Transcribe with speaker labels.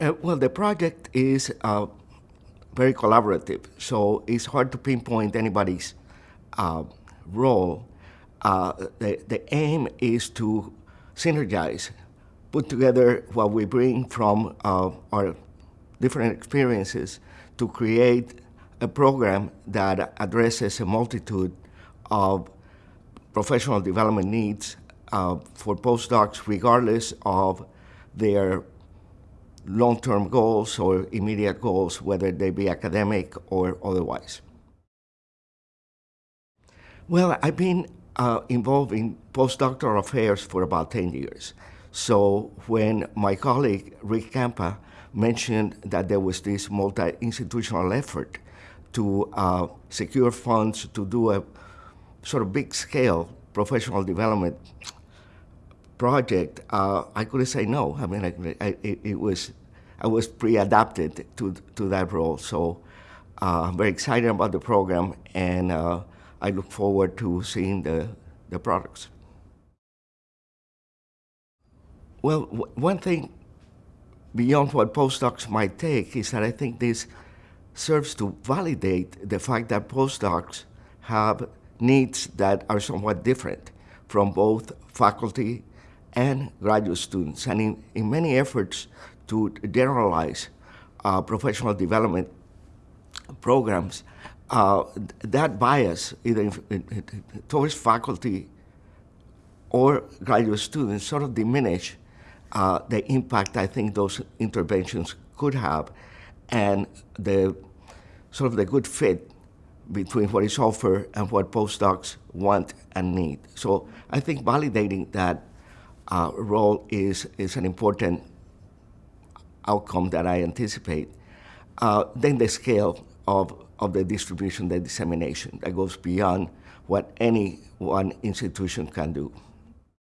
Speaker 1: Uh, well, the project is uh, very collaborative, so it's hard to pinpoint anybody's uh, role. Uh, the, the aim is to synergize, put together what we bring from uh, our different experiences to create a program that addresses a multitude of professional development needs uh, for postdocs regardless of their long-term goals or immediate goals, whether they be academic or otherwise. Well, I've been uh, involved in postdoctoral affairs for about 10 years. So when my colleague Rick Campa mentioned that there was this multi-institutional effort to uh, secure funds to do a sort of big scale professional development project, uh, I couldn't say no. I mean, I, I, it, was, I was pre-adapted to, to that role. So uh, I'm very excited about the program and uh, I look forward to seeing the, the products. Well, one thing beyond what postdocs might take is that I think this serves to validate the fact that postdocs have needs that are somewhat different from both faculty and graduate students. And in, in many efforts to generalize uh, professional development programs, uh, that bias, either in, in, towards faculty or graduate students, sort of diminish uh, the impact I think those interventions could have and the sort of the good fit between what is offered and what postdocs want and need. So I think validating that uh, role is, is an important outcome that I anticipate. Uh, then the scale of, of the distribution, the dissemination, that goes beyond what any one institution can do.